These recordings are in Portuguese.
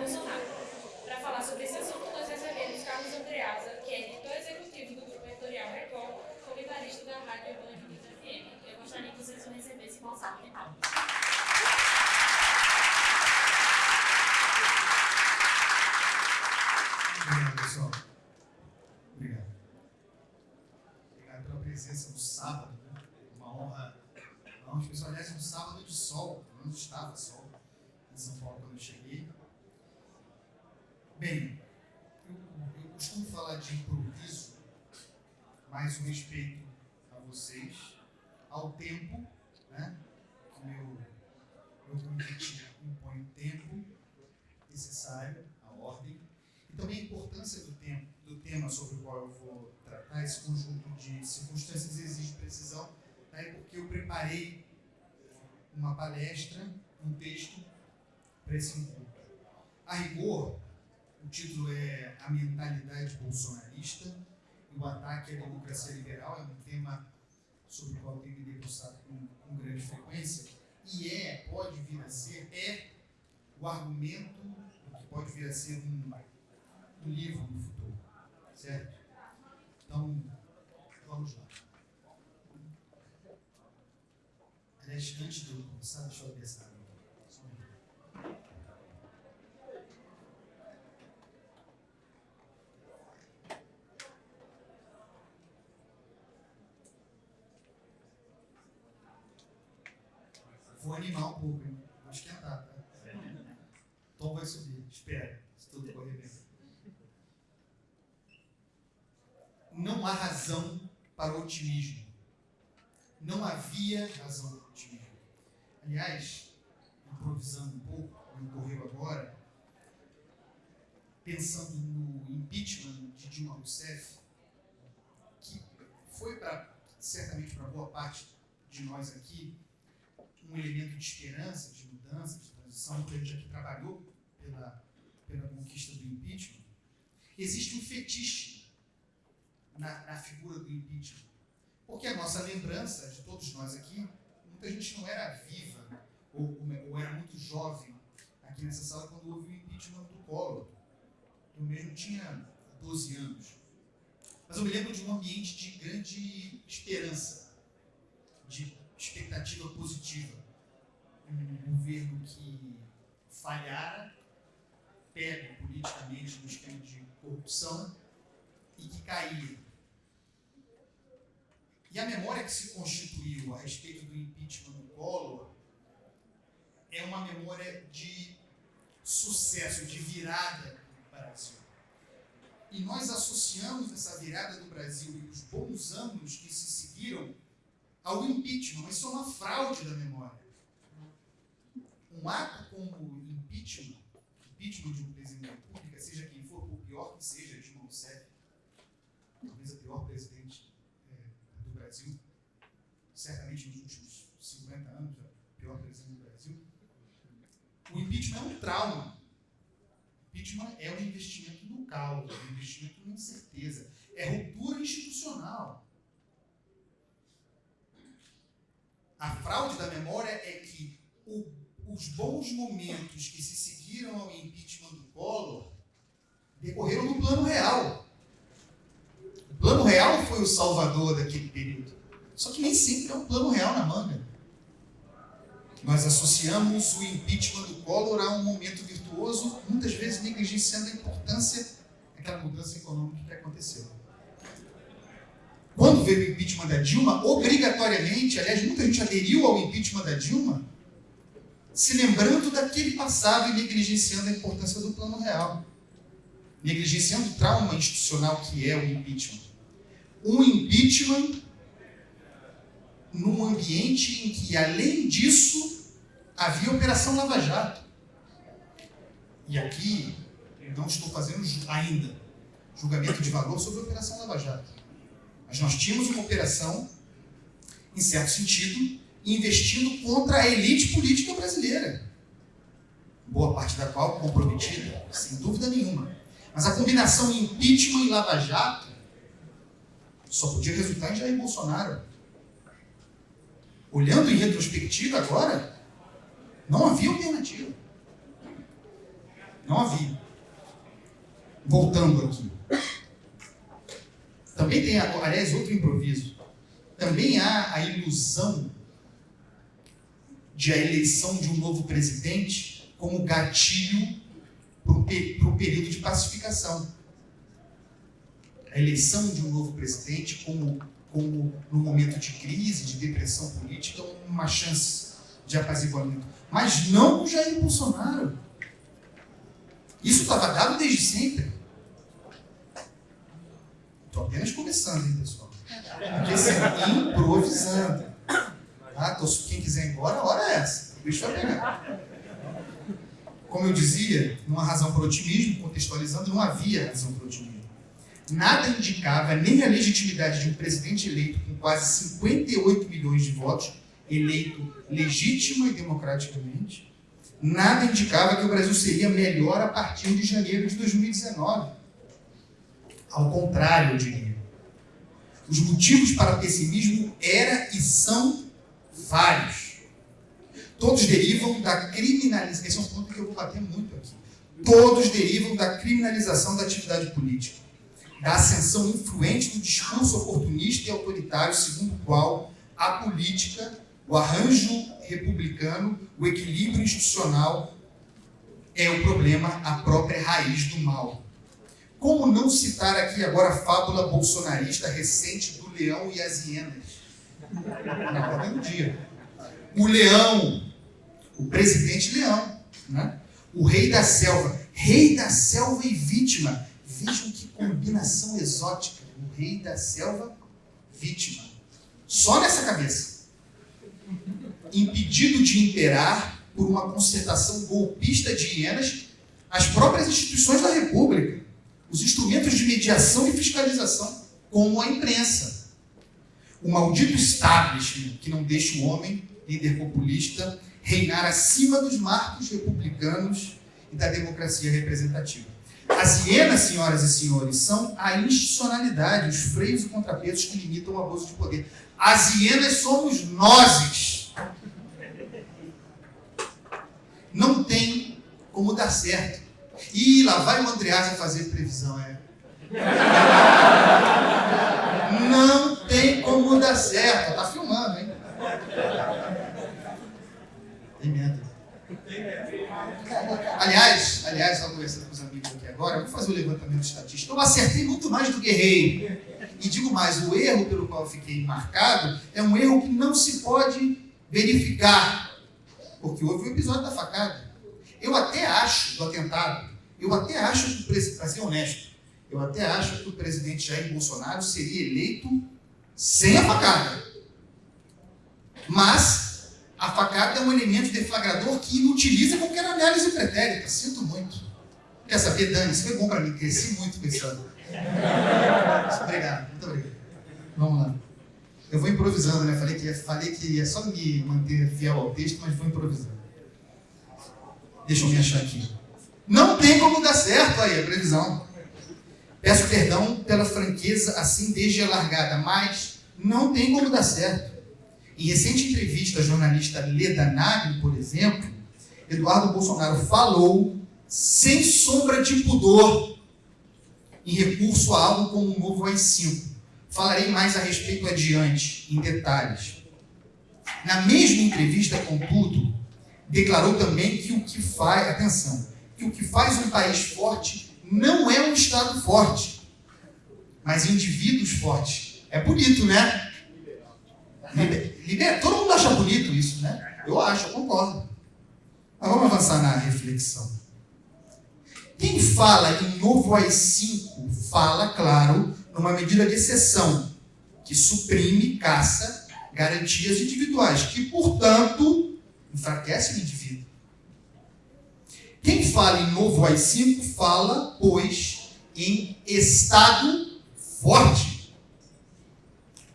Bolsonaro. Para falar sobre esse assunto, nós recebemos Carlos Andreasa, que é editor executivo do Grupo Editorial Record, comentarista da Rádio Urbana de FM. Eu gostaria que vocês o recebessem com salve de palmas. Obrigado, pessoal. Obrigado. Obrigado pela presença no sábado, né? Uma honra. Uma honra especial. Aliás, no sábado de sol, não estava sol em São Paulo quando eu cheguei. Bem, eu, eu costumo falar de improviso, mais um respeito a vocês, ao tempo, né? Que meu, meu convite impõe o tempo necessário, a ordem e também a importância do, tempo, do tema sobre o qual eu vou tratar, esse conjunto de circunstâncias exige precisão, daí porque eu preparei uma palestra, um texto para esse encontro. A rigor, o título é A Mentalidade Bolsonarista e o Ataque à Democracia Liberal, é um tema sobre o qual eu tenho me debruçado com, com grande frequência, e é, pode vir a ser, é o argumento, que pode vir a ser um um livro no futuro. Certo? Então, vamos lá. Aliás, antes de eu começar, deixa eu abrir essa água. Só um minuto. Vou animar um pouco, hein? Vou esquentar, tá? O tom vai subir. Espera, se tudo correr bem. não há razão para o otimismo. Não havia razão para o otimismo. Aliás, improvisando um pouco, me ocorreu agora, pensando no impeachment de Dilma Rousseff, que foi para certamente para boa parte de nós aqui um elemento de esperança, de mudança, de transição, que a gente aqui trabalhou pela, pela conquista do impeachment. Existe um fetiche na, na figura do impeachment. Porque a nossa lembrança, de todos nós aqui, muita gente não era viva ou, ou era muito jovem aqui nessa sala quando houve o impeachment do Collor. Eu mesmo tinha 12 anos. Mas eu me lembro de um ambiente de grande esperança, de expectativa positiva. Um governo que falhara, pega politicamente no esquema de corrupção e que caía. E a memória que se constituiu a respeito do impeachment do Collor é uma memória de sucesso, de virada do Brasil. E nós associamos essa virada do Brasil e os bons anos que se seguiram ao impeachment. Isso é uma fraude da memória. Um ato como impeachment, impeachment de um presidente da República, seja quem for, por pior que seja, Dilma Rousseff, talvez a pior presidente Brasil, certamente nos últimos 50 anos, a pior presidente do Brasil. O impeachment é um trauma. O impeachment é um investimento no caos, é um investimento na incerteza, é ruptura institucional. A fraude da memória é que o, os bons momentos que se seguiram ao impeachment do Collor decorreram no plano real. O plano real foi o salvador daquele período. Só que nem sempre é um plano real na manga. Nós associamos o impeachment do Collor a um momento virtuoso, muitas vezes negligenciando a importância daquela mudança econômica que aconteceu. Quando veio o impeachment da Dilma, obrigatoriamente, aliás, muita gente aderiu ao impeachment da Dilma, se lembrando daquele passado e negligenciando a importância do plano real. Negligenciando o trauma institucional que é o impeachment um impeachment num ambiente em que, além disso, havia Operação Lava Jato. E aqui, não estou fazendo ainda julgamento de valor sobre a Operação Lava Jato. Mas nós tínhamos uma operação, em certo sentido, investindo contra a elite política brasileira. Boa parte da qual comprometida, sem dúvida nenhuma. Mas a combinação impeachment e Lava Jato só podia resultar em Jair Bolsonaro. Olhando em retrospectiva agora, não havia alternativa. Não havia. Voltando aqui. Também tem, aliás, outro improviso. Também há a ilusão de a eleição de um novo presidente como gatilho para o período de pacificação. A eleição de um novo presidente como, como no momento de crise, de depressão política, uma chance de apaziguamento. Mas não com Jair Bolsonaro. Isso estava dado desde sempre. Estou apenas começando, hein, pessoal? Aqui assim, improvisando. Tá? Quem quiser ir embora, a hora é essa. O bicho vai pegar. Como eu dizia, numa razão para otimismo, contextualizando, não havia razão para otimismo. Nada indicava nem a legitimidade de um presidente eleito com quase 58 milhões de votos, eleito legítima e democraticamente, nada indicava que o Brasil seria melhor a partir de janeiro de 2019. Ao contrário, eu diria. Os motivos para pessimismo eram e são vários. Todos derivam da criminalização. Esse é um ponto que eu vou bater muito aqui. Todos derivam da criminalização da atividade política, da ascensão influente do discurso oportunista e autoritário, segundo o qual a política, o arranjo republicano, o equilíbrio institucional é o problema, a própria raiz do mal. Como não citar aqui agora a fábula bolsonarista recente do leão e as hienas? Na ordem do dia. O leão, o presidente leão, né? o rei da selva, rei da selva e vítima. Vejam que combinação exótica. O rei da selva, vítima. Só nessa cabeça. Impedido de imperar por uma concertação golpista de hienas as próprias instituições da República, os instrumentos de mediação e fiscalização, como a imprensa o maldito establishment que não deixa o homem, líder populista, reinar acima dos marcos republicanos e da democracia representativa. As hienas, senhoras e senhores, são a institucionalidade, os freios e contrapesos que limitam o abuso de poder. As hienas somos nós. Não tem como dar certo. E lá vai o Andreasa fazer previsão, é. Não tem como dar certo. Tá filmando, hein? Tem medo. Aliás, aliás, estava conversando com os amigos aqui agora, vou fazer o um levantamento estatístico. Eu acertei muito mais do que errei. E digo mais, o erro pelo qual fiquei marcado é um erro que não se pode verificar. Porque houve o um episódio da facada. Eu até acho, do atentado, eu até acho para ser honesto, eu até acho que o presidente Jair Bolsonaro seria eleito sem a facada. Mas a facada é um elemento deflagrador que inutiliza qualquer análise pretérita. Sinto muito. Quer saber, Dani? Isso foi bom para mim. Cresci muito pensando. Obrigado. Muito obrigado. Vamos lá. Eu vou improvisando, né? Falei que, falei que ia só me manter fiel ao texto, mas vou improvisando. Deixa eu me achar aqui. Não tem como dar certo aí a previsão. Peço perdão pela franqueza assim desde a largada, mas não tem como dar certo. Em recente entrevista à jornalista Leda Nagli, por exemplo, Eduardo Bolsonaro falou, sem sombra de pudor, em recurso a algo como um novo AI-5. Falarei mais a respeito adiante, em detalhes. Na mesma entrevista, contudo, declarou também que o que faz, atenção, que o que faz um país forte não é um Estado forte, mas indivíduos fortes. É bonito, né? Liber... Todo mundo acha bonito isso, né? Eu acho, eu concordo. Mas vamos avançar na reflexão. Quem fala em novo AI-5 fala, claro, numa medida de exceção, que suprime, caça garantias individuais, que, portanto, enfraquece o indivíduo. Quem fala em novo AI-5 fala, pois, em Estado forte.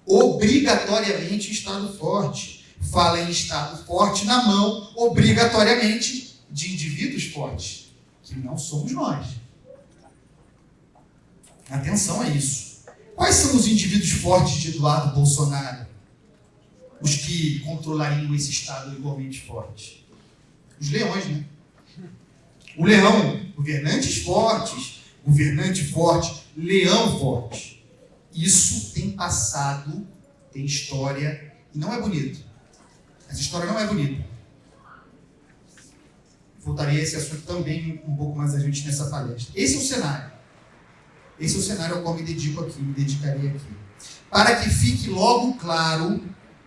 Obrigatoriamente Estado forte. Fala em Estado forte na mão, obrigatoriamente, de indivíduos fortes, que não somos nós. Atenção a isso. Quais são os indivíduos fortes de Eduardo Bolsonaro? Os que controlariam esse Estado igualmente forte? Os leões, né? O leão governantes fortes, governante forte, leão forte. Isso tem passado, tem história, e não é bonito. Essa história não é bonita. Voltarei a esse assunto também um pouco mais adiante nessa palestra. Esse é o cenário. Esse é o cenário ao qual me dedico aqui, me dedicarei aqui. Para que fique logo claro,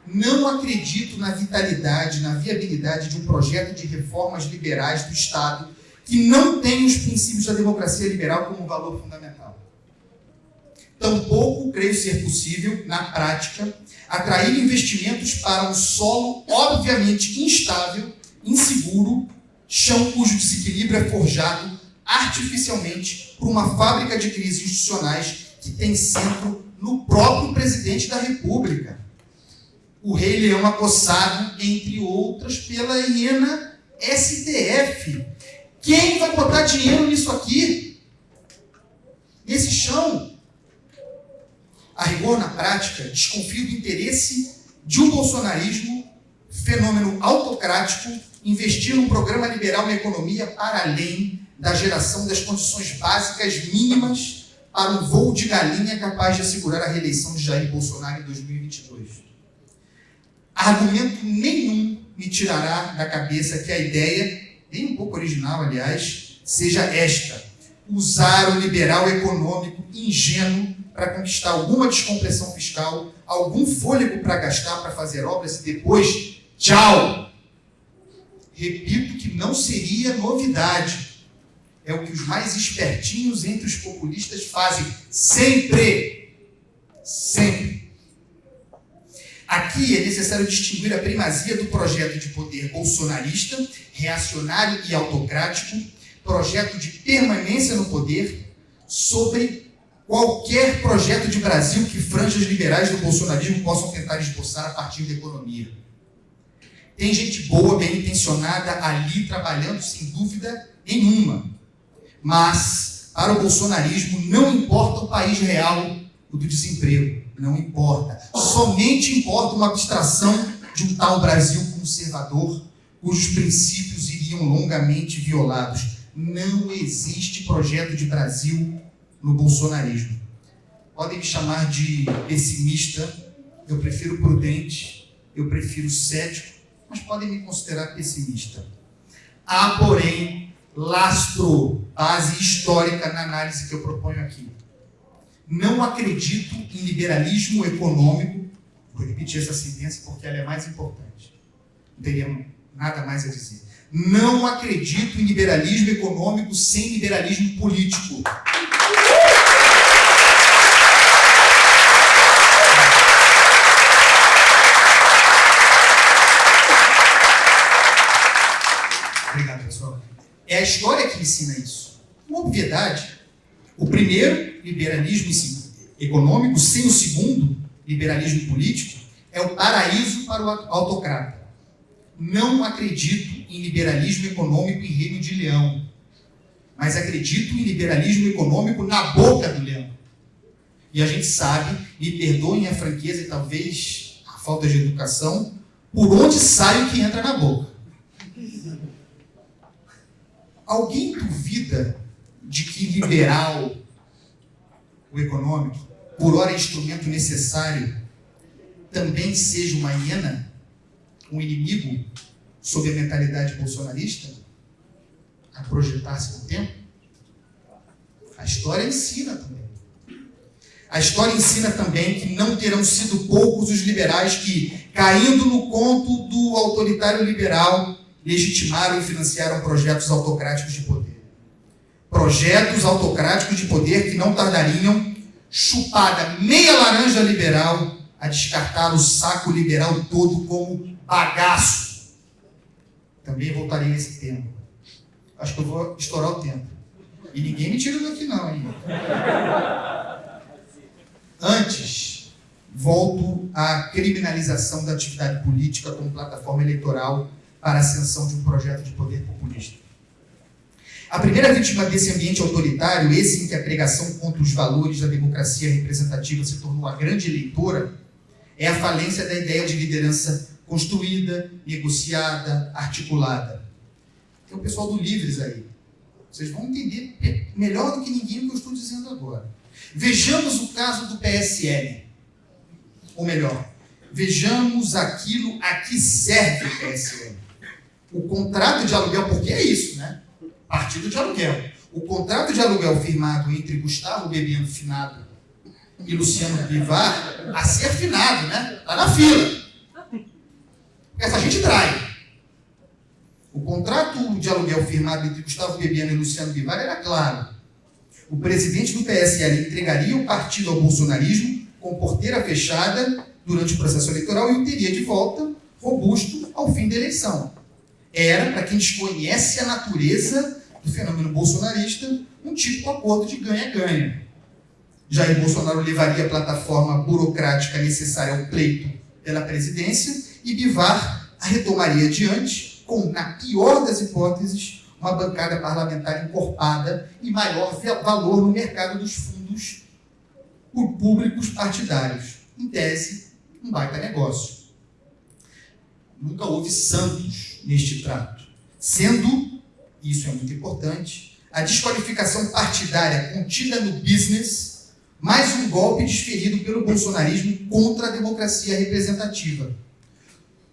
não acredito na vitalidade, na viabilidade de um projeto de reformas liberais do Estado que não tem os princípios da democracia liberal como valor fundamental. Tampouco creio ser possível, na prática, atrair investimentos para um solo obviamente instável, inseguro, chão cujo desequilíbrio é forjado artificialmente por uma fábrica de crises institucionais que tem centro no próprio presidente da República. O rei leão acossado, entre outras, pela hiena STF. Quem vai botar dinheiro nisso aqui? Nesse chão? A rigor, na prática, desconfio do interesse de um bolsonarismo, fenômeno autocrático, investir num programa liberal na economia para além da geração das condições básicas mínimas para um voo de galinha capaz de assegurar a reeleição de Jair Bolsonaro em 2022. Argumento nenhum me tirará da cabeça que a ideia, bem um pouco original, aliás, seja esta: usar o liberal econômico ingênuo para conquistar alguma descompressão fiscal, algum fôlego para gastar, para fazer obras e depois, tchau! Repito que não seria novidade é o que os mais espertinhos entre os populistas fazem sempre. Sempre. Aqui é necessário distinguir a primazia do projeto de poder bolsonarista, reacionário e autocrático, projeto de permanência no poder, sobre qualquer projeto de Brasil que franjas liberais do bolsonarismo possam tentar esboçar a partir da economia. Tem gente boa, bem intencionada ali trabalhando, sem dúvida nenhuma. Mas, para o bolsonarismo, não importa o país real o do desemprego. Não importa. Somente importa uma abstração de um tal Brasil conservador, cujos princípios iriam longamente violados. Não existe projeto de Brasil no bolsonarismo. Podem me chamar de pessimista, eu prefiro prudente, eu prefiro cético, mas podem me considerar pessimista. Há, porém, lastro, base histórica na análise que eu proponho aqui. Não acredito em liberalismo econômico, vou repetir essa sentença porque ela é mais importante. Não teria nada mais a dizer. Não acredito em liberalismo econômico sem liberalismo político. É a história que ensina isso. Uma obviedade. O primeiro, liberalismo econômico, sem o segundo, liberalismo político, é o paraíso para o autocrata. Não acredito em liberalismo econômico em reino de leão, mas acredito em liberalismo econômico na boca do leão. E a gente sabe, me perdoem a franqueza e talvez a falta de educação, por onde sai o que entra na boca. Alguém duvida de que liberal, o econômico, por hora é instrumento necessário, também seja uma hiena, um inimigo sob a mentalidade bolsonarista, a projetar-se no tempo? A história ensina também. A história ensina também que não terão sido poucos os liberais que, caindo no conto do autoritário liberal, legitimaram e financiaram projetos autocráticos de poder. Projetos autocráticos de poder que não tardariam, chupada meia laranja liberal, a descartar o saco liberal todo como bagaço. Também voltarei esse tema. Acho que eu vou estourar o tempo. E ninguém me tira daqui não, hein? Antes, volto à criminalização da atividade política como plataforma eleitoral para a ascensão de um projeto de poder populista. A primeira vítima desse ambiente autoritário, esse em que a pregação contra os valores da democracia representativa se tornou a grande eleitora, é a falência da ideia de liderança construída, negociada, articulada. Tem o pessoal do Livres aí. Vocês vão entender melhor do que ninguém o que eu estou dizendo agora. Vejamos o caso do PSL. Ou melhor, vejamos aquilo a que serve o PSL. O contrato de aluguel, porque é isso, né? Partido de aluguel. O contrato de aluguel firmado entre Gustavo Bebiano Finado e Luciano Bivar, a ser afinado, né? Está na fila. Essa gente trai. O contrato de aluguel firmado entre Gustavo Bebiano e Luciano Bivar era claro. O presidente do PSL entregaria o partido ao bolsonarismo com porteira fechada durante o processo eleitoral e o teria de volta robusto ao fim da eleição. Era, para quem desconhece a natureza do fenômeno bolsonarista, um tipo de acordo de ganha-ganha. Jair Bolsonaro levaria a plataforma burocrática necessária ao pleito pela presidência e Bivar a retomaria adiante com, na pior das hipóteses, uma bancada parlamentar encorpada e maior valor no mercado dos fundos públicos partidários. Em tese, um baita negócio. Nunca houve santos neste trato. Sendo, isso é muito importante, a desqualificação partidária contida no business, mais um golpe desferido pelo bolsonarismo contra a democracia representativa.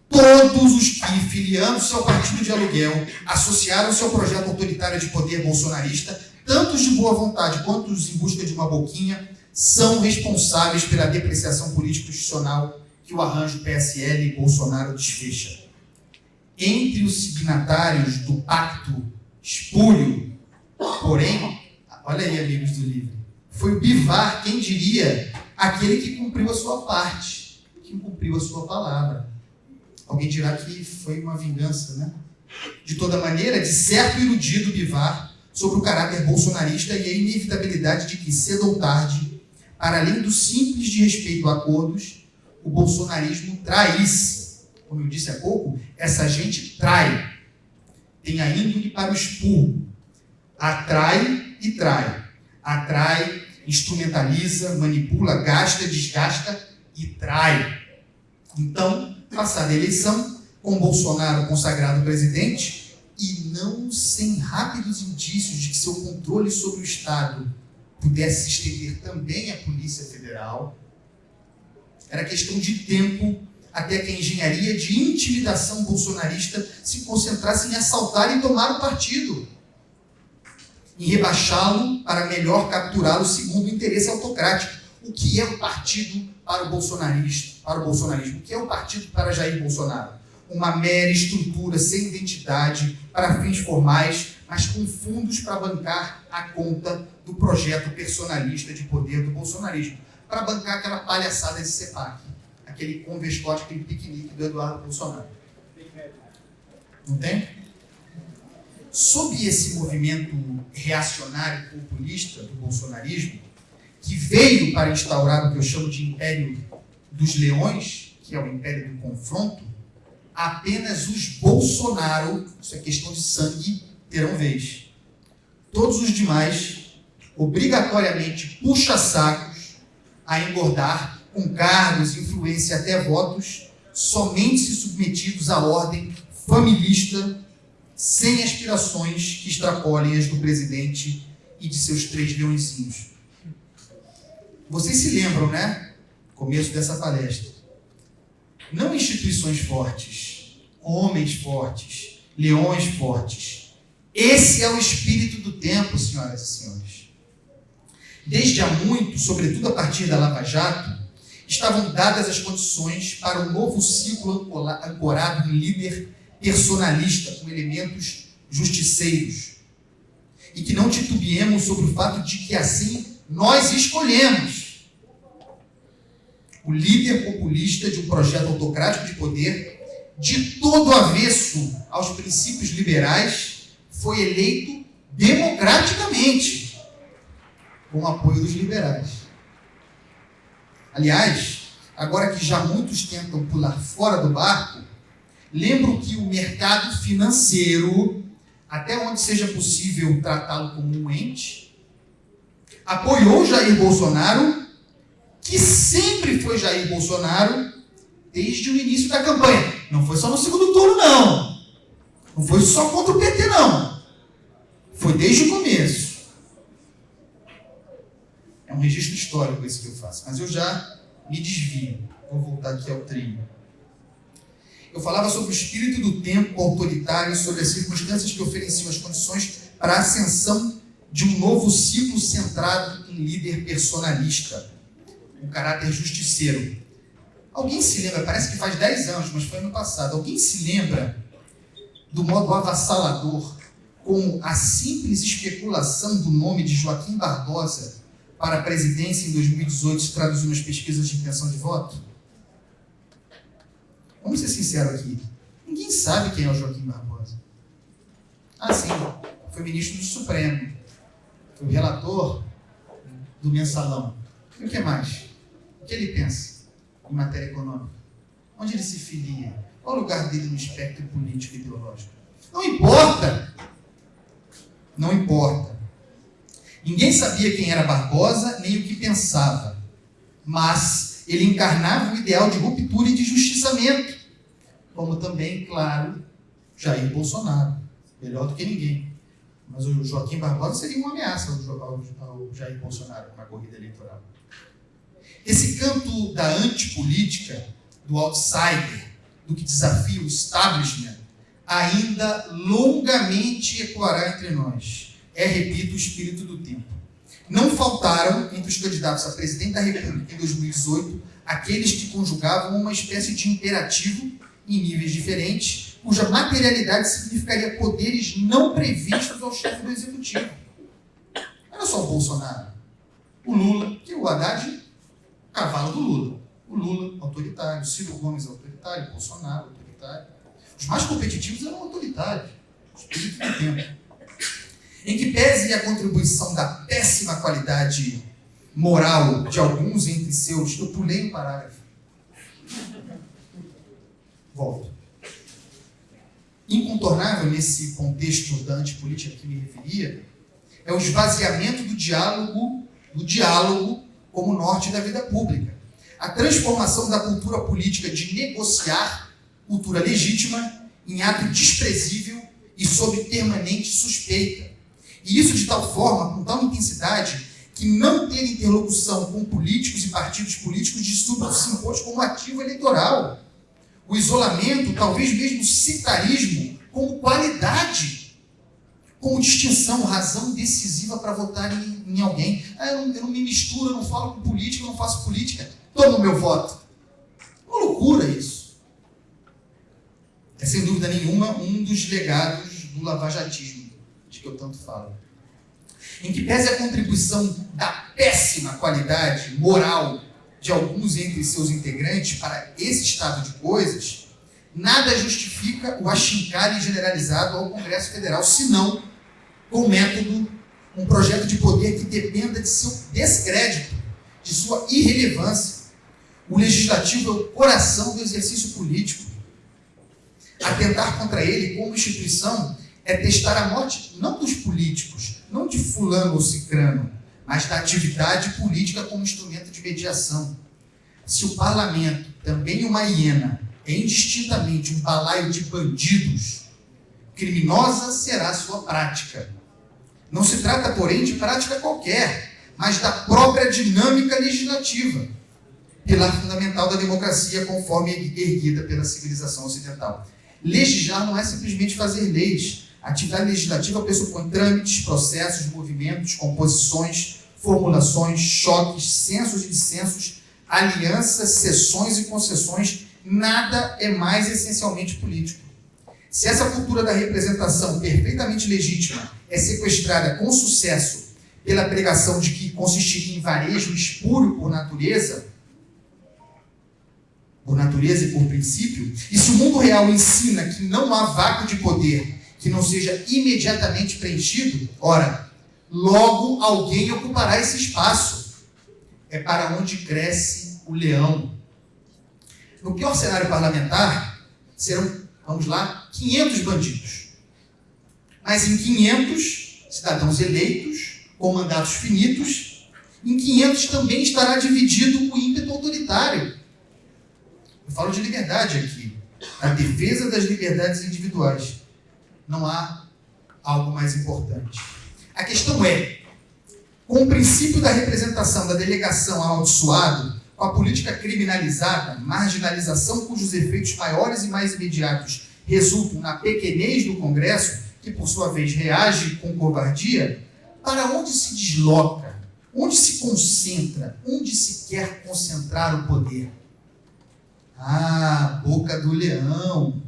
Todos os que, filiando-se ao partido de aluguel, associaram-se ao projeto autoritário de poder bolsonarista, tanto os de boa vontade quanto os em busca de uma boquinha, são responsáveis pela depreciação político-institucional que o arranjo PSL e Bolsonaro desfecha. Entre os signatários do pacto espúrio, porém, olha aí, amigos do livro, foi o Bivar quem diria aquele que cumpriu a sua parte, que cumpriu a sua palavra. Alguém dirá que foi uma vingança, né? De toda maneira, de certo iludido Bivar sobre o caráter bolsonarista e a inevitabilidade de que, cedo ou tarde, para além do simples de respeito a acordos, o bolsonarismo traísse. Como eu disse há pouco, essa gente trai. Tem a índole para o expurgo. Atrai e trai. Atrai, instrumentaliza, manipula, gasta, desgasta e trai. Então, passada a eleição, com Bolsonaro consagrado presidente, e não sem rápidos indícios de que seu controle sobre o Estado pudesse se estender também à Polícia Federal, era questão de tempo até que a engenharia de intimidação bolsonarista se concentrasse em assaltar e tomar o partido, em rebaixá-lo para melhor capturá-lo segundo o interesse autocrático. O que é o partido para o bolsonarismo, para o bolsonarismo, que é o partido para Jair Bolsonaro. Uma mera estrutura sem identidade para fins formais, mas com fundos para bancar a conta do projeto personalista de poder do bolsonarismo, para bancar aquela palhaçada de CEPAC, aquele convestote, aquele piquenique do Eduardo Bolsonaro. Não tem? Sob esse movimento reacionário populista do bolsonarismo, que veio para instaurar o que eu chamo de império dos leões, que é o império do confronto, apenas os Bolsonaro, isso é questão de sangue, terão vez. Todos os demais, obrigatoriamente puxa-sacos a engordar com cargos, influência até votos, somente se submetidos à ordem familista, sem aspirações que extrapolem as do presidente e de seus três leõezinhos. Vocês se lembram, né? Começo dessa palestra. Não instituições fortes, homens fortes, leões fortes. Esse é o espírito do tempo, senhoras e senhores. Desde há muito, sobretudo a partir da Lava Jato, estavam dadas as condições para um novo ciclo ancorado em líder personalista, com elementos justiceiros. E que não titubeemos sobre o fato de que assim nós escolhemos o líder populista de um projeto autocrático de poder, de todo avesso aos princípios liberais, foi eleito democraticamente, com o apoio dos liberais. Aliás, agora que já muitos tentam pular fora do barco, lembro que o mercado financeiro, até onde seja possível tratá-lo como um ente, apoiou Jair Bolsonaro, que sempre foi Jair Bolsonaro desde o início da campanha. Não foi só no segundo turno, não. Não foi só contra o PT, não. Foi desde o começo. Um registro histórico esse que eu faço. Mas eu já me desvio. Vou voltar aqui ao trilho. Eu falava sobre o espírito do tempo autoritário, sobre as circunstâncias que ofereciam as condições para a ascensão de um novo ciclo centrado em líder personalista, um caráter justiceiro. Alguém se lembra, parece que faz 10 anos, mas foi ano passado, alguém se lembra do modo avassalador como a simples especulação do nome de Joaquim Barbosa para a presidência em 2018 se traduziu nas pesquisas de intenção de voto? Vamos ser sinceros aqui. Ninguém sabe quem é o Joaquim Barbosa. Ah, sim, foi ministro do Supremo. Foi relator do mensalão. E o que mais? O que ele pensa em matéria econômica? Onde ele se filia? Qual o lugar dele no espectro político e ideológico? Não importa. Não importa. Ninguém sabia quem era Barbosa nem o que pensava. Mas ele encarnava o ideal de ruptura e de justiçamento como também, claro, Jair Bolsonaro. Melhor do que ninguém. Mas o Joaquim Barbosa seria uma ameaça ao, Jair Bolsonaro na corrida eleitoral. Esse canto da antipolítica, do outsider, do que desafia o establishment, ainda longamente ecoará entre nós. É, repito, o espírito do tempo. Não faltaram, entre os candidatos a presidente da República em 2018, aqueles que conjugavam uma espécie de imperativo em níveis diferentes, cuja materialidade significaria poderes não previstos ao chefe do executivo. Não era só o Bolsonaro. O Lula, que o Haddad, cavalo do Lula. O Lula, autoritário. Ciro Gomes, autoritário. Bolsonaro, autoritário. Os mais competitivos eram autoritários. Espírito do tempo. Em que pese a contribuição da péssima qualidade moral de alguns entre seus, eu pulei um parágrafo Volto. Incontornável nesse contexto da antipolítica que me referia é o esvaziamento do diálogo, do diálogo como norte da vida pública. A transformação da cultura política de negociar, cultura legítima, em ato desprezível e sob permanente suspeita. E isso de tal forma, com tal intensidade, que não ter interlocução com políticos e partidos políticos de súbito se impôs como ativo eleitoral o isolamento, talvez mesmo o sectarismo, como qualidade, como distinção, razão decisiva para votar em, em alguém. Ah, eu, não, eu, não, me misturo, eu não falo com política, eu não faço política. Toma o meu voto. Uma loucura isso. É sem dúvida nenhuma um dos legados do lavajatismo, de que eu tanto falo. Em que pese a contribuição da péssima qualidade moral de alguns entre seus integrantes para esse estado de coisas, nada justifica o achincalhe generalizado ao Congresso Federal, senão com método, um projeto de poder que dependa de seu descrédito, de sua irrelevância. O legislativo é o coração do exercício político. Atentar contra ele como instituição é testar a morte não dos políticos, não de fulano ou cicrano, mas da atividade política como instrumento de mediação. Se o parlamento, também uma hiena, é indistintamente um balaio de bandidos, criminosa será sua prática. Não se trata, porém, de prática qualquer, mas da própria dinâmica legislativa, pilar fundamental da democracia conforme erguida pela civilização ocidental. Legislar não é simplesmente fazer leis, atividade legislativa pressupõe trâmites, processos, movimentos, composições, formulações, choques, censos e dissensos, alianças, cessões e concessões. Nada é mais essencialmente político. Se essa cultura da representação perfeitamente legítima é sequestrada com sucesso pela pregação de que consistiria em varejo espúrio por natureza, por natureza e por princípio, e se o mundo real ensina que não há vácuo de poder que não seja imediatamente preenchido, ora, logo alguém ocupará esse espaço. É para onde cresce o leão. No pior cenário parlamentar, serão, vamos lá, 500 bandidos. Mas em 500 cidadãos eleitos, com mandatos finitos, em 500 também estará dividido o ímpeto autoritário. Eu falo de liberdade aqui, a defesa das liberdades individuais não há algo mais importante. A questão é, com o princípio da representação da delegação amaldiçoado, com a política criminalizada, marginalização cujos efeitos maiores e mais imediatos resultam na pequenez do Congresso, que por sua vez reage com covardia, para onde se desloca, onde se concentra, onde se quer concentrar o poder? Ah, boca do leão.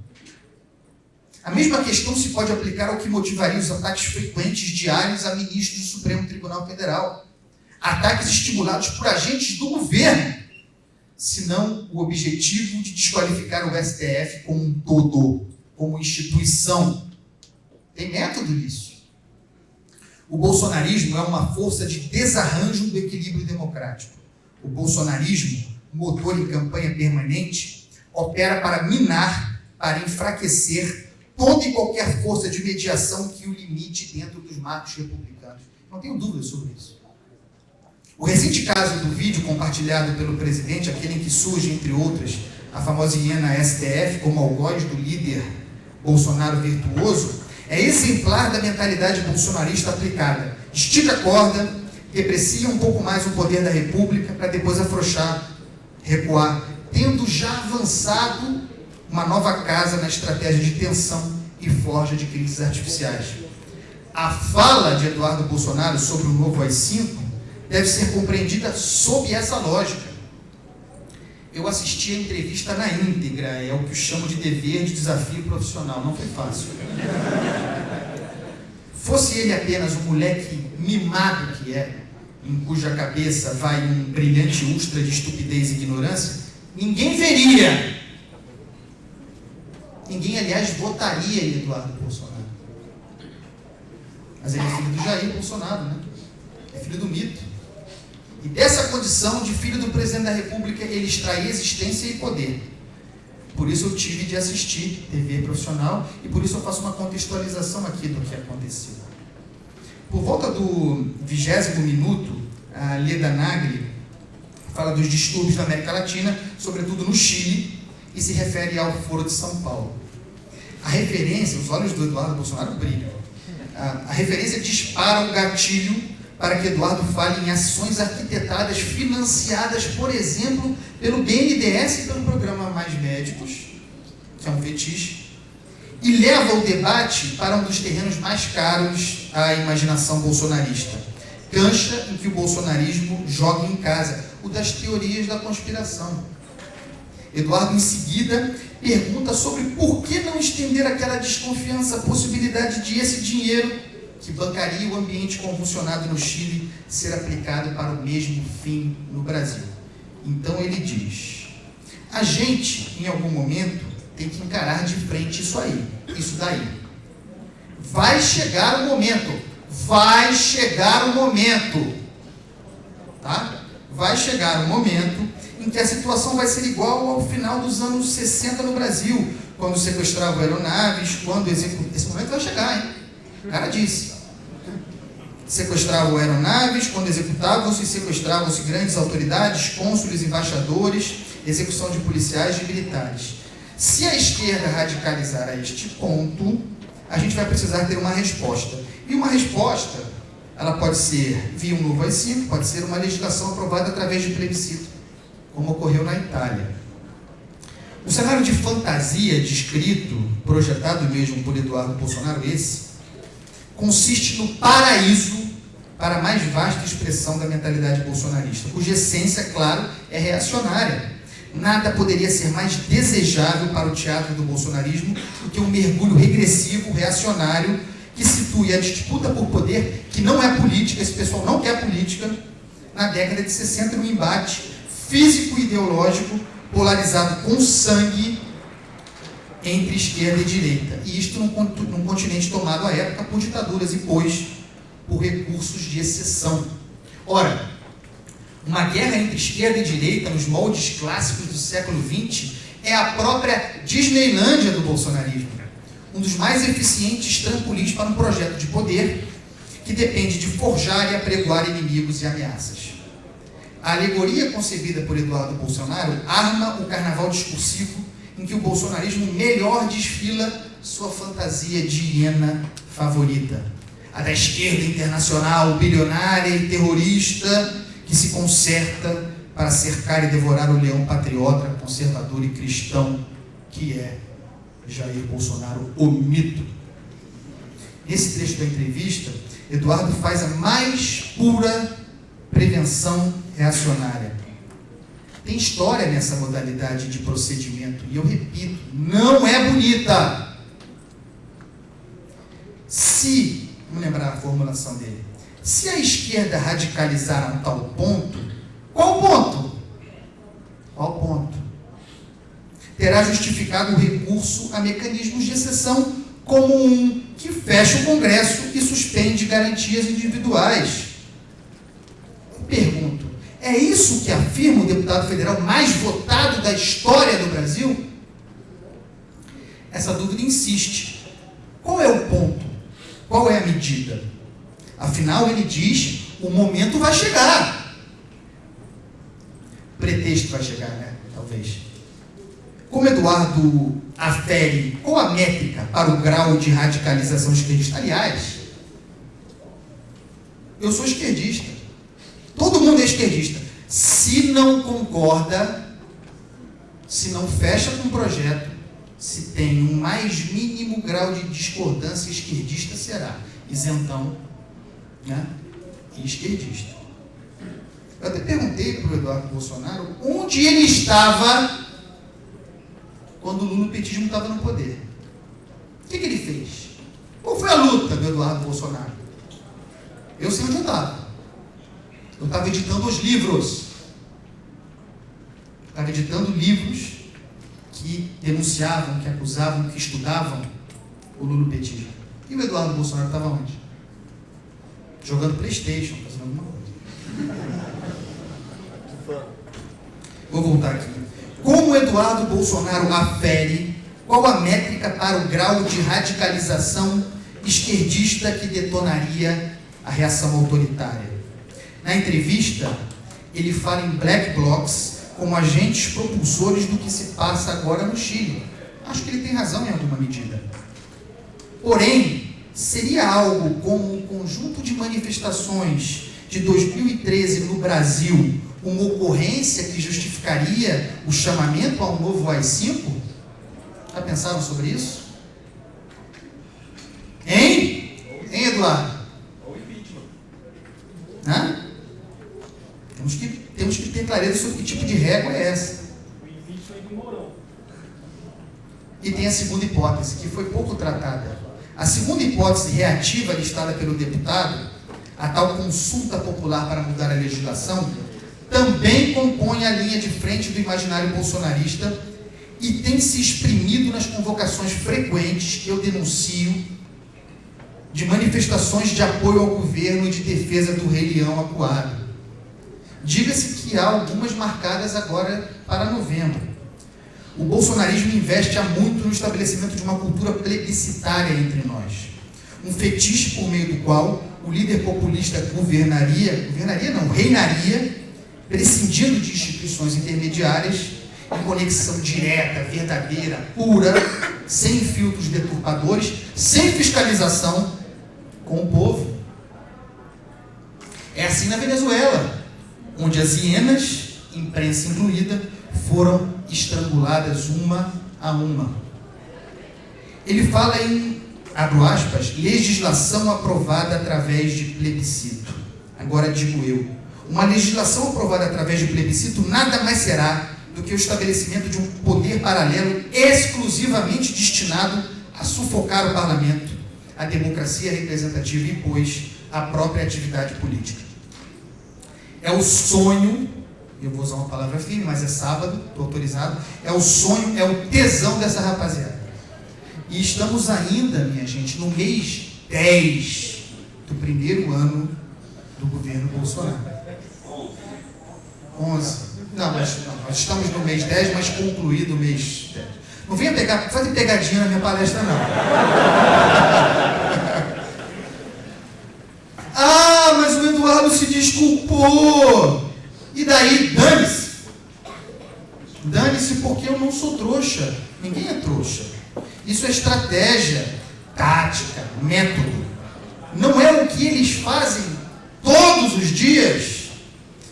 A mesma questão se pode aplicar ao que motivaria os ataques frequentes diários a ministros do Supremo Tribunal Federal. Ataques estimulados por agentes do governo, senão o objetivo de desqualificar o STF como um todo, como instituição. Tem método nisso. O bolsonarismo é uma força de desarranjo do equilíbrio democrático. O bolsonarismo, motor em campanha permanente, opera para minar, para enfraquecer toda e qualquer força de mediação que o limite dentro dos marcos republicanos. Não tenho dúvida sobre isso. O recente caso do vídeo compartilhado pelo presidente, aquele em que surge, entre outras, a famosa hiena STF como algoz do líder Bolsonaro virtuoso, é exemplar da mentalidade bolsonarista aplicada. Estica a corda, deprecia um pouco mais o poder da República para depois afrouxar, recuar, tendo já avançado uma nova casa na estratégia de tensão e forja de crises artificiais. A fala de Eduardo Bolsonaro sobre o novo AI-5 deve ser compreendida sob essa lógica. Eu assisti a entrevista na íntegra, é o que eu chamo de dever de desafio profissional, não foi fácil. Fosse ele apenas um moleque mimado que é, em cuja cabeça vai um brilhante ustra de estupidez e ignorância, ninguém veria Ninguém, aliás, votaria em Eduardo Bolsonaro. Mas ele é filho do Jair Bolsonaro, né? É filho do mito. E dessa condição de filho do presidente da República, ele extrai existência e poder. Por isso eu tive de assistir TV profissional e por isso eu faço uma contextualização aqui do que aconteceu. Por volta do vigésimo minuto, a Leda Nagli fala dos distúrbios na América Latina, sobretudo no Chile, e se refere ao Foro de São Paulo. A referência, os olhos do Eduardo Bolsonaro brilham. A, referência dispara um gatilho para que Eduardo fale em ações arquitetadas financiadas, por exemplo, pelo BNDES e pelo programa Mais Médicos, que é um fetiche, e leva o debate para um dos terrenos mais caros à imaginação bolsonarista. Cancha em que o bolsonarismo joga em casa, o das teorias da conspiração. Eduardo, em seguida, pergunta sobre por que não estender aquela desconfiança, a possibilidade de esse dinheiro que bancaria o ambiente convulsionado no Chile ser aplicado para o mesmo fim no Brasil. Então ele diz: a gente, em algum momento, tem que encarar de frente isso aí, isso daí. Vai chegar o momento, vai chegar o momento, tá? Vai chegar o momento em que a situação vai ser igual ao final dos anos 60 no Brasil, quando sequestravam aeronaves, quando executavam. Esse momento vai chegar, hein? O cara disse. Sequestravam aeronaves, quando executavam-se, sequestravam-se grandes autoridades, cônsules, embaixadores, execução de policiais e militares. Se a esquerda radicalizar a este ponto, a gente vai precisar ter uma resposta. E uma resposta, ela pode ser via um novo AI-5, pode ser uma legislação aprovada através de plebiscito como ocorreu na Itália. O cenário de fantasia descrito, projetado mesmo por Eduardo Bolsonaro, esse, consiste no paraíso para a mais vasta expressão da mentalidade bolsonarista, cuja essência, claro, é reacionária. Nada poderia ser mais desejável para o teatro do bolsonarismo do que um mergulho regressivo, reacionário, que situe a disputa por poder, que não é política, esse pessoal não quer política, na década de 60, no embate físico e ideológico polarizado com sangue entre esquerda e direita. E isto num, num continente tomado à época por ditaduras e, pois, por recursos de exceção. Ora, uma guerra entre esquerda e direita nos moldes clássicos do século XX é a própria Disneylândia do bolsonarismo. Um dos mais eficientes trampolins para um projeto de poder que depende de forjar e apregoar inimigos e ameaças. A alegoria concebida por Eduardo Bolsonaro arma o carnaval discursivo em que o bolsonarismo melhor desfila sua fantasia de hiena favorita. a da esquerda internacional, bilionária e terrorista, que se conserta para cercar e devorar o leão patriota, conservador e cristão, que é Jair Bolsonaro, o mito. Nesse trecho da entrevista, Eduardo faz a mais pura prevenção reacionária. Tem história nessa modalidade de procedimento, e eu repito, não é bonita. Se, vamos lembrar a formulação dele, se a esquerda radicalizar a um tal ponto, qual ponto? Qual ponto? Terá justificado o recurso a mecanismos de exceção, como um que fecha o Congresso e suspende garantias individuais. É isso que afirma o deputado federal mais votado da história do Brasil? Essa dúvida insiste. Qual é o ponto? Qual é a medida? Afinal, ele diz: o momento vai chegar. Pretexto vai chegar, né? Talvez. Como Eduardo afere qual a métrica para o grau de radicalização esquerdista? Aliás, eu sou esquerdista. Todo mundo é esquerdista. Se não concorda, se não fecha com o projeto, se tem um mais mínimo grau de discordância esquerdista, será isentão né? e esquerdista. Eu até perguntei para o Eduardo Bolsonaro onde ele estava quando o lulopetismo estava no poder. O que, que ele fez? Qual foi a luta do Eduardo Bolsonaro? Eu sei onde eu estava. Eu estava editando os livros. Estava editando livros que denunciavam, que acusavam, que estudavam o lulopetismo. E o Eduardo Bolsonaro estava onde? Jogando Playstation, fazendo alguma coisa. Vou voltar aqui. Como Eduardo Bolsonaro afere qual a métrica para o grau de radicalização esquerdista que detonaria a reação autoritária? Na entrevista, ele fala em black blocs como agentes propulsores do que se passa agora no Chile. Acho que ele tem razão em alguma medida. Porém, seria algo como um conjunto de manifestações de 2013 no Brasil uma ocorrência que justificaria o chamamento a um novo AI-5? Já pensaram sobre isso? Hein? Hein, Eduardo? Ou impeachment. Hã? Temos que, temos que ter clareza sobre que tipo de régua é essa. E tem a segunda hipótese, que foi pouco tratada. A segunda hipótese reativa listada pelo deputado, a tal consulta popular para mudar a legislação, também compõe a linha de frente do imaginário bolsonarista e tem se exprimido nas convocações frequentes que eu denuncio de manifestações de apoio ao governo e de defesa do rei leão acuado. Diga-se que há algumas marcadas agora para novembro. O bolsonarismo investe há muito no estabelecimento de uma cultura plebiscitária entre nós. Um fetiche por meio do qual o líder populista governaria, governaria não, reinaria prescindindo de instituições intermediárias, em conexão direta, verdadeira, pura, sem filtros deturpadores, sem fiscalização com o povo. É assim na Venezuela, onde as hienas, imprensa incluída, foram estranguladas uma a uma. Ele fala em, abro aspas, legislação aprovada através de plebiscito. Agora digo eu, uma legislação aprovada através de plebiscito nada mais será do que o estabelecimento de um poder paralelo exclusivamente destinado a sufocar o parlamento, a democracia representativa e, pois, a própria atividade política. É o sonho, eu vou usar uma palavra firme, mas é sábado, estou autorizado, é o sonho, é o tesão dessa rapaziada. E estamos ainda, minha gente, no mês 10 do primeiro ano do governo Bolsonaro. 11. Não, mas não, nós estamos no mês 10, mas concluído o mês 10. Não venha pegar, fazer pegadinha na minha palestra, não. Ah, mas o Eduardo se desculpou. E daí, dane-se. Dane-se porque eu não sou trouxa. Ninguém é trouxa. Isso é estratégia, tática, método. não é o que eles fazem todos os dias?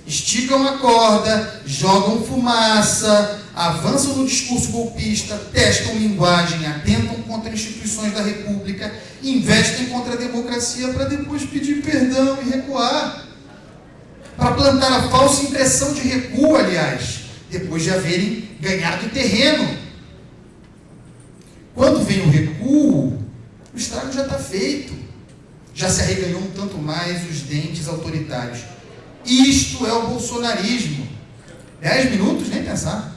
Esticam a corda, jogam fumaça, avançam no discurso golpista, testam linguagem, atentam contra instituições da República, investem contra a democracia para depois pedir perdão e recuar. Para plantar a falsa impressão de recuo, aliás, depois de haverem ganhado terreno. Quando vem o recuo, o estrago já está feito. Já se arreganhou um tanto mais os dentes autoritários. Isto é o bolsonarismo. Dez minutos, nem pensar.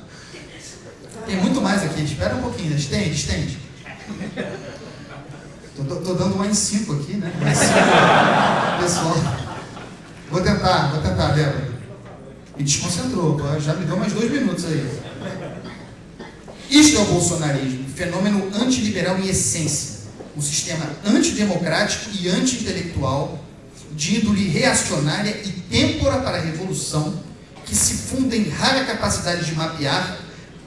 Tem muito mais aqui. Espera um pouquinho. Estende, estende. Estou dando uma em cinco aqui, né? Cinco. Pessoal. Vou tentar, vou tentar, Débora. Me desconcentrou. Já me deu mais dois minutos aí. Isto é o bolsonarismo. Fenômeno antiliberal em essência. Um sistema antidemocrático e anti-intelectual de índole reacionária e têmpora para a revolução, que se funda em rara capacidade de mapear,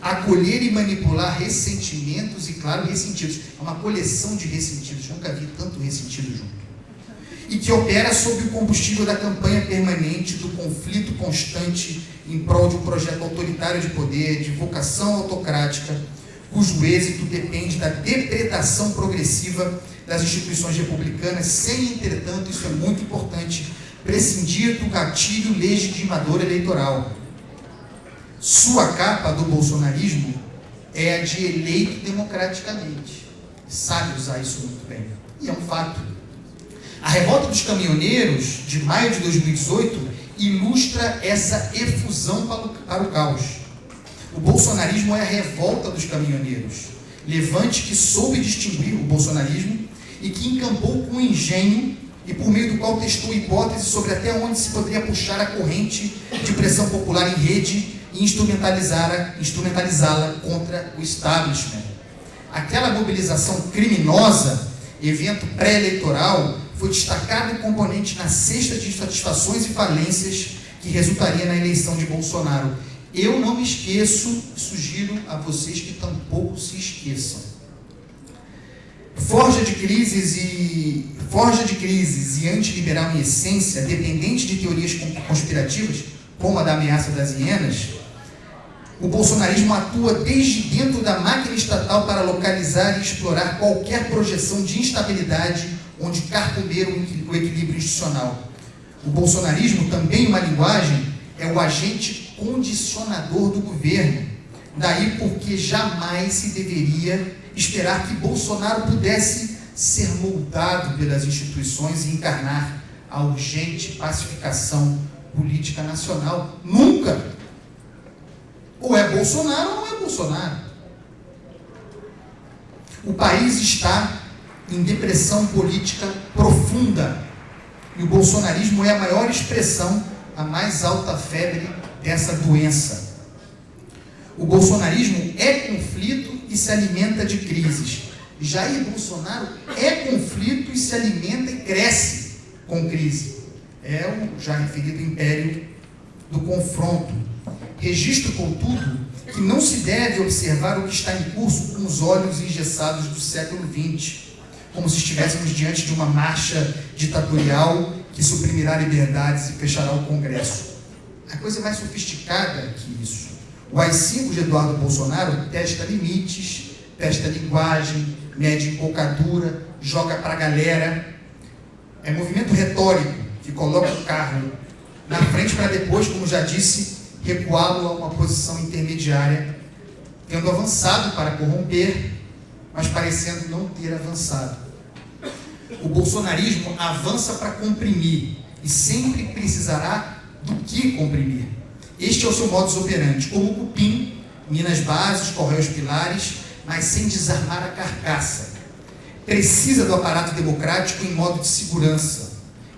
acolher e manipular ressentimentos e, claro, ressentidos. É uma coleção de ressentidos. Nunca vi tanto ressentido junto. E que opera sob o combustível da campanha permanente, do conflito constante em prol de um projeto autoritário de poder, de vocação autocrática, cujo êxito depende da depredação progressiva das instituições republicanas, sem, entretanto, isso é muito importante, prescindir do gatilho legitimador eleitoral. Sua capa do bolsonarismo é a de eleito democraticamente. Sabe usar isso muito bem. E é um fato. A revolta dos caminhoneiros, de maio de 2018, ilustra essa efusão para o, caos. O bolsonarismo é a revolta dos caminhoneiros. Levante que soube distinguir o bolsonarismo e que encampou com engenho e por meio do qual testou hipóteses sobre até onde se poderia puxar a corrente de pressão popular em rede instrumentalizá-la instrumentalizá contra o establishment. Aquela mobilização criminosa, evento pré-eleitoral, foi destacado componente na cesta de insatisfações e falências que resultaria na eleição de Bolsonaro. Eu não me esqueço, sugiro a vocês que tampouco se esqueçam. Forja de crises e forja de crises e antiliberal em essência, dependente de teorias conspirativas, como a da ameaça das hienas, o bolsonarismo atua desde dentro da máquina estatal para localizar e explorar qualquer projeção de instabilidade onde carcomer o equilíbrio institucional. O bolsonarismo, também uma linguagem, é o agente condicionador do governo. Daí porque jamais se deveria esperar que Bolsonaro pudesse ser moldado pelas instituições e encarnar a urgente pacificação política nacional. Nunca! Ou é Bolsonaro ou não é Bolsonaro. O país está em depressão política profunda. E o bolsonarismo é a maior expressão, a mais alta febre dessa doença. O bolsonarismo é conflito e se alimenta de crises. Jair Bolsonaro é conflito e se alimenta e cresce com crise. É o já referido império do confronto. Registro, contudo, que não se deve observar o que está em curso com os olhos engessados do século XX como se estivéssemos diante de uma marcha ditatorial que suprimirá liberdades e fechará o Congresso. A coisa mais sofisticada que isso. O AI-5 de Eduardo Bolsonaro testa limites, testa linguagem, mede empolcadura, joga para a galera. É movimento retórico que coloca o carro na frente para depois, como já disse, recuá-lo a uma posição intermediária, tendo avançado para corromper mas parecendo não ter avançado. O bolsonarismo avança para comprimir e sempre precisará do que comprimir. Este é o seu modus operandi, como o cupim, minas bases, correios pilares, mas sem desarmar a carcaça. Precisa do aparato democrático em modo de segurança,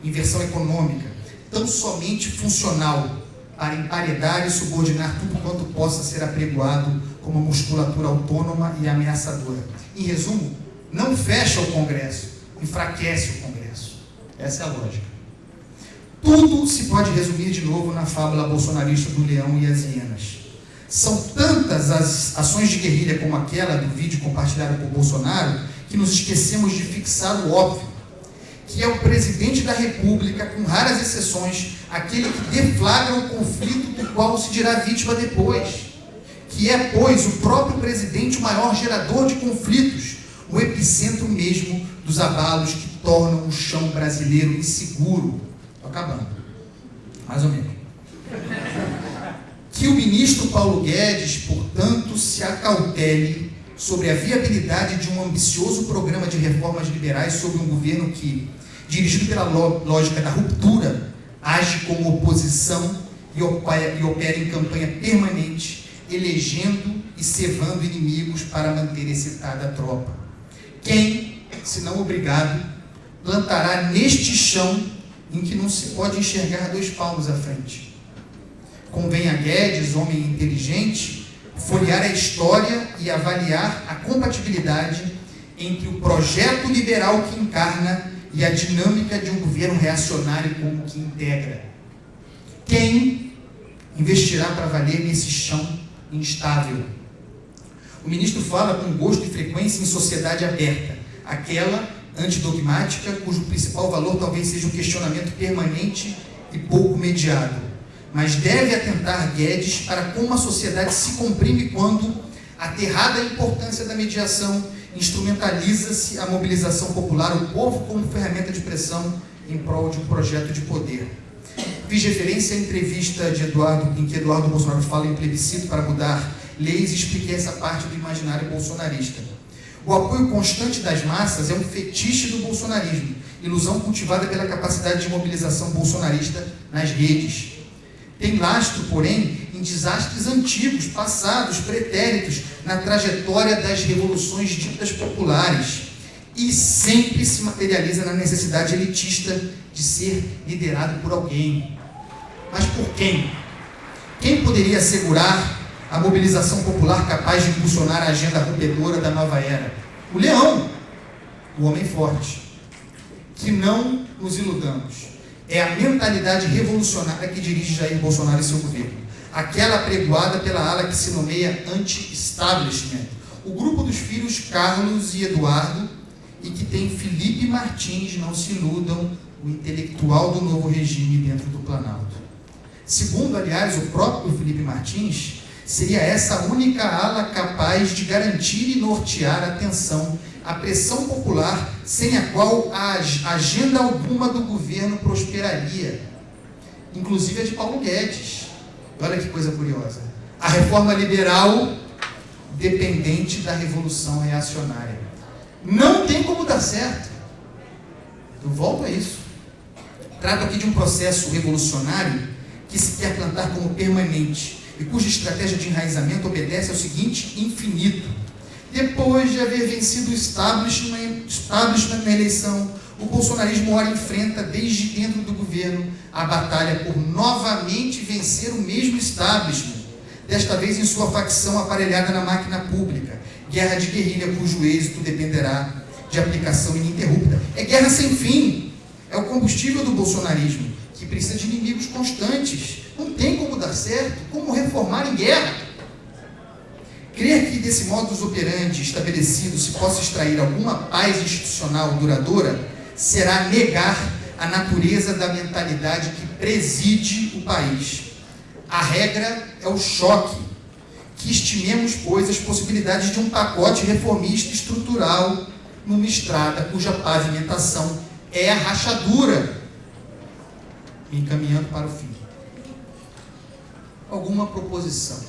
inversão econômica, tão somente funcional para emparedar e subordinar tudo quanto possa ser apregoado como musculatura autônoma e ameaçadora. Em resumo, não fecha o Congresso, enfraquece o Congresso. Essa é a lógica. Tudo se pode resumir de novo na fábula bolsonarista do leão e as hienas. São tantas as ações de guerrilha como aquela do vídeo compartilhado por Bolsonaro que nos esquecemos de fixar o óbvio que é o presidente da República, com raras exceções, aquele que deflagra o conflito do qual se dirá vítima depois. Que é, pois, o próprio presidente o maior gerador de conflitos, o epicentro mesmo dos abalos que tornam o chão brasileiro inseguro. Estou acabando. Mais ou menos. Que o ministro Paulo Guedes, portanto, se acautele sobre a viabilidade de um ambicioso programa de reformas liberais sobre um governo que, dirigido pela lógica da ruptura, age como oposição e opera em campanha permanente, elegendo e cevando inimigos para manter excitada a tropa. Quem, se não obrigado, plantará neste chão em que não se pode enxergar dois palmos à frente? Convém a Guedes, homem inteligente, folhear a história e avaliar a compatibilidade entre o projeto liberal que encarna e a dinâmica de um governo reacionário como que integra. Quem investirá para valer nesse chão instável? O ministro fala com gosto e frequência em sociedade aberta, aquela antidogmática cujo principal valor talvez seja um questionamento permanente e pouco mediado mas deve atentar Guedes para como a sociedade se comprime quando, aterrada a importância da mediação, instrumentaliza-se a mobilização popular, o povo como ferramenta de pressão em prol de um projeto de poder. Fiz referência à entrevista de Eduardo, em que Eduardo Bolsonaro fala em plebiscito para mudar leis e expliquei essa parte do imaginário bolsonarista. O apoio constante das massas é um fetiche do bolsonarismo, ilusão cultivada pela capacidade de mobilização bolsonarista nas redes tem lastro, porém, desastres antigos, passados, pretéritos, na trajetória das revoluções ditas populares e sempre se materializa na necessidade elitista de ser liderado por alguém. Mas por quem? Quem poderia assegurar a mobilização popular capaz de impulsionar a agenda rompedora da nova era? O leão, o homem forte. Que não nos iludamos é a mentalidade revolucionária que dirige Jair Bolsonaro e seu governo. Aquela pregoada pela ala que se nomeia anti-establishment. O grupo dos filhos Carlos e Eduardo e que tem Felipe Martins, não se iludam, o intelectual do novo regime dentro do Planalto. Segundo, aliás, o próprio Felipe Martins, seria essa única ala capaz de garantir e nortear a atenção a pressão popular sem a qual a agenda alguma do governo prosperaria, inclusive a de Paulo Guedes. Olha que coisa curiosa. A reforma liberal dependente da revolução reacionária. Não tem como dar certo. Eu volto a isso. Trato aqui de um processo revolucionário que se quer plantar como permanente e cuja estratégia de enraizamento obedece ao seguinte infinito depois de haver vencido o establishment, establishment na eleição, o bolsonarismo ora enfrenta, desde dentro do governo, a batalha por novamente vencer o mesmo establishment, desta vez em sua facção aparelhada na máquina pública. Guerra de guerrilha cujo êxito dependerá de aplicação ininterrupta. É guerra sem fim. É o combustível do bolsonarismo, que precisa de inimigos constantes. Não tem como dar certo, como reformar em guerra. Crer que desse modus operandi estabelecido se possa extrair alguma paz institucional duradoura será negar a natureza da mentalidade que preside o país. A regra é o choque, que estimemos, pois, as possibilidades de um pacote reformista estrutural numa estrada cuja pavimentação é a rachadura, encaminhando para o fim. Alguma proposição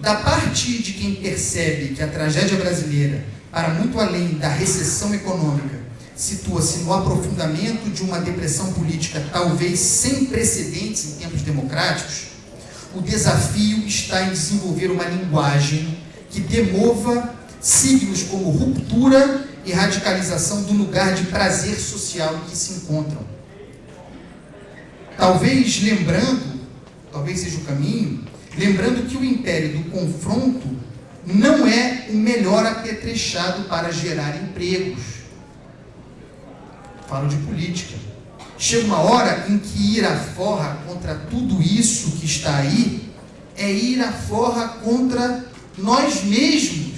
da parte de quem percebe que a tragédia brasileira, para muito além da recessão econômica, situa-se no aprofundamento de uma depressão política talvez sem precedentes em tempos democráticos, o desafio está em desenvolver uma linguagem que demova signos como ruptura e radicalização do lugar de prazer social em que se encontram. Talvez lembrando, talvez seja o caminho, Lembrando que o império do confronto não é o melhor apetrechado para gerar empregos. Falo de política. Chega uma hora em que ir à forra contra tudo isso que está aí é ir à forra contra nós mesmos.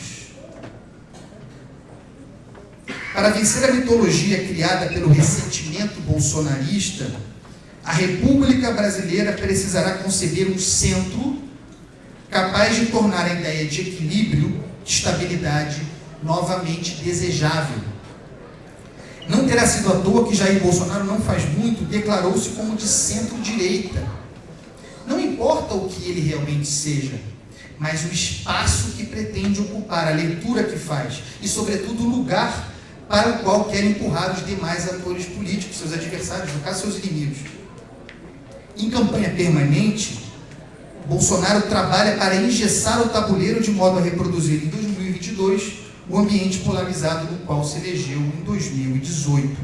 Para vencer a mitologia criada pelo ressentimento bolsonarista, a República Brasileira precisará conceber um centro capaz de tornar a ideia de equilíbrio, de estabilidade, novamente desejável. Não terá sido à toa que Jair Bolsonaro não faz muito declarou-se como de centro-direita. Não importa o que ele realmente seja, mas o espaço que pretende ocupar, a leitura que faz e, sobretudo, o lugar para o qual quer empurrar os demais atores políticos, seus adversários, no caso, seus inimigos. Em campanha permanente, Bolsonaro trabalha para engessar o tabuleiro de modo a reproduzir em 2022 o ambiente polarizado no qual se elegeu em 2018.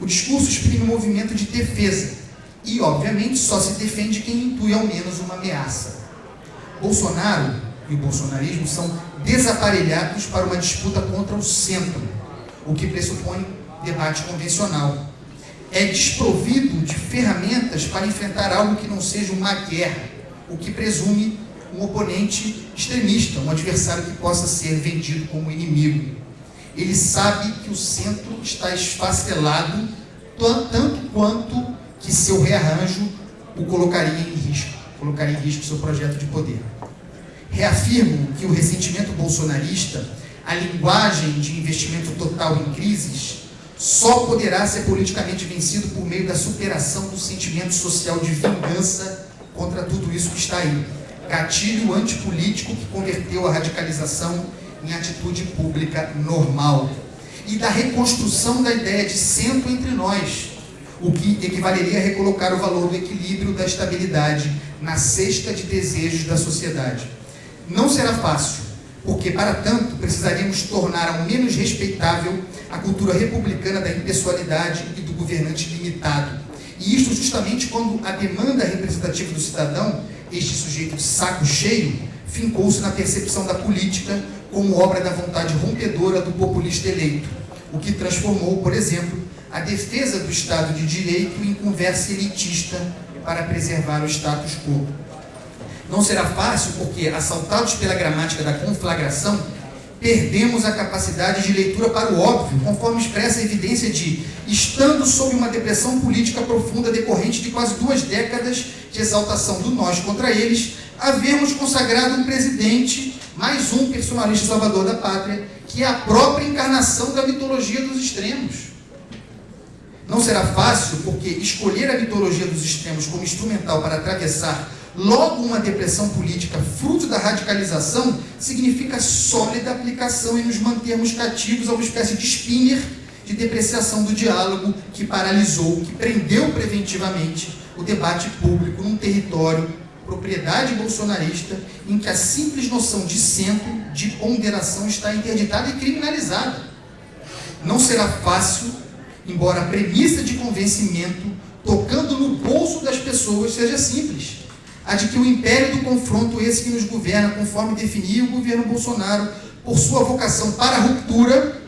O discurso exprime um movimento de defesa e, obviamente, só se defende quem intui ao menos uma ameaça. Bolsonaro e o bolsonarismo são desaparelhados para uma disputa contra o centro, o que pressupõe debate convencional é desprovido de ferramentas para enfrentar algo que não seja uma guerra, o que presume um oponente extremista, um adversário que possa ser vendido como inimigo. Ele sabe que o centro está esfacelado tanto quanto que seu rearranjo o colocaria em risco, colocaria em risco seu projeto de poder. Reafirmo que o ressentimento bolsonarista, a linguagem de investimento total em crises, só poderá ser politicamente vencido por meio da superação do sentimento social de vingança contra tudo isso que está aí. Gatilho antipolítico que converteu a radicalização em atitude pública normal. E da reconstrução da ideia de centro entre nós, o que equivaleria a recolocar o valor do equilíbrio da estabilidade na cesta de desejos da sociedade. Não será fácil, porque para tanto precisaríamos tornar ao menos respeitável a cultura republicana da impessoalidade e do governante limitado. E isto justamente quando a demanda representativa do cidadão, este sujeito de saco cheio, fincou-se na percepção da política como obra da vontade rompedora do populista eleito, o que transformou, por exemplo, a defesa do Estado de Direito em conversa elitista para preservar o status quo. Não será fácil porque, assaltados pela gramática da conflagração, perdemos a capacidade de leitura para o óbvio, conforme expressa a evidência de, estando sob uma depressão política profunda decorrente de quase duas décadas de exaltação do nós contra eles, havermos consagrado um presidente, mais um personalista salvador da pátria, que é a própria encarnação da mitologia dos extremos. Não será fácil, porque escolher a mitologia dos extremos como instrumental para atravessar Logo, uma depressão política fruto da radicalização significa sólida aplicação e nos mantermos cativos a uma espécie de spinner de depreciação do diálogo que paralisou, que prendeu preventivamente o debate público num território propriedade bolsonarista em que a simples noção de centro, de ponderação está interditada e criminalizada. Não será fácil, embora a premissa de convencimento tocando no bolso das pessoas seja simples a de que o império do confronto, esse que nos governa, conforme definiu o governo Bolsonaro, por sua vocação para a ruptura,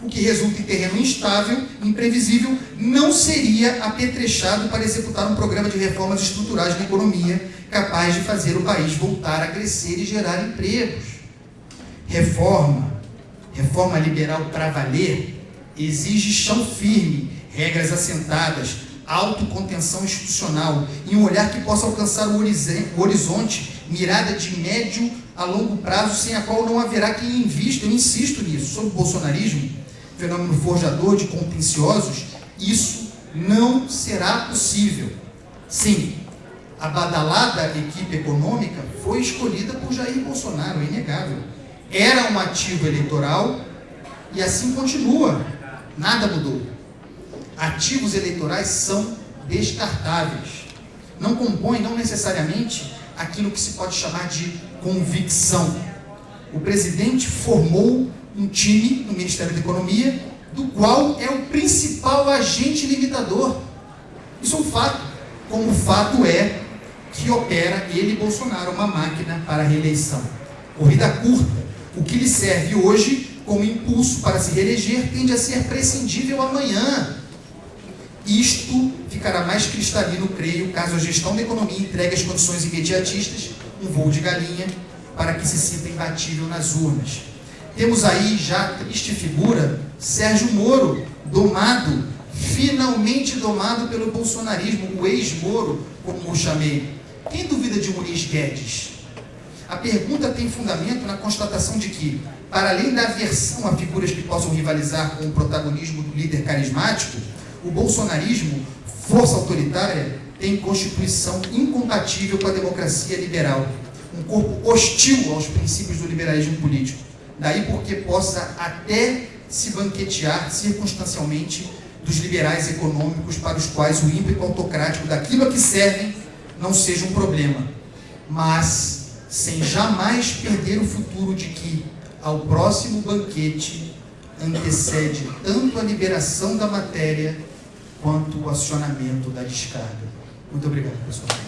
o que resulta em terreno instável, imprevisível, não seria apetrechado para executar um programa de reformas estruturais na economia capaz de fazer o país voltar a crescer e gerar empregos. Reforma, reforma liberal para valer, exige chão firme, regras assentadas, autocontenção institucional e um olhar que possa alcançar o horizonte, mirada de médio a longo prazo, sem a qual não haverá quem invista, eu insisto nisso, sobre o bolsonarismo, fenômeno forjador de contenciosos, isso não será possível. Sim, a badalada equipe econômica foi escolhida por Jair Bolsonaro, é inegável. Era um ativo eleitoral e assim continua. Nada mudou ativos eleitorais são descartáveis. Não compõem, não necessariamente, aquilo que se pode chamar de convicção. O presidente formou um time no Ministério da Economia, do qual é o principal agente limitador. Isso é um fato. Como o fato é que opera ele, Bolsonaro, uma máquina para a reeleição. Corrida curta. O que lhe serve hoje como impulso para se reeleger tende a ser prescindível amanhã. Isto ficará mais cristalino, creio, caso a gestão da economia entregue as condições imediatistas, um voo de galinha, para que se sinta imbatível nas urnas. Temos aí já triste figura Sérgio Moro, domado, finalmente domado pelo bolsonarismo, o ex-Moro, como o chamei. Quem duvida de Muniz Guedes? A pergunta tem fundamento na constatação de que, para além da aversão a figuras que possam rivalizar com o protagonismo do líder carismático, o bolsonarismo, força autoritária, tem constituição incompatível com a democracia liberal, um corpo hostil aos princípios do liberalismo político. Daí porque possa até se banquetear circunstancialmente dos liberais econômicos para os quais o ímpeto autocrático daquilo a que servem não seja um problema, mas sem jamais perder o futuro de que, ao próximo banquete, antecede tanto a liberação da matéria quanto o acionamento da descarga. Muito obrigado, pessoal.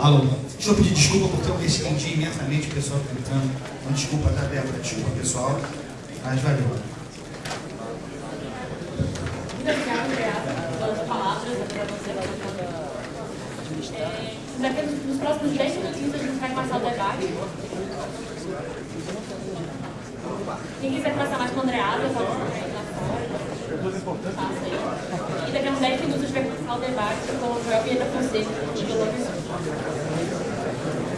Alô, deixa eu pedir desculpa porque eu me estendi imensamente pessoal gritando. Então, desculpa, tá, Débora? Desculpa, pessoal. Mas valeu.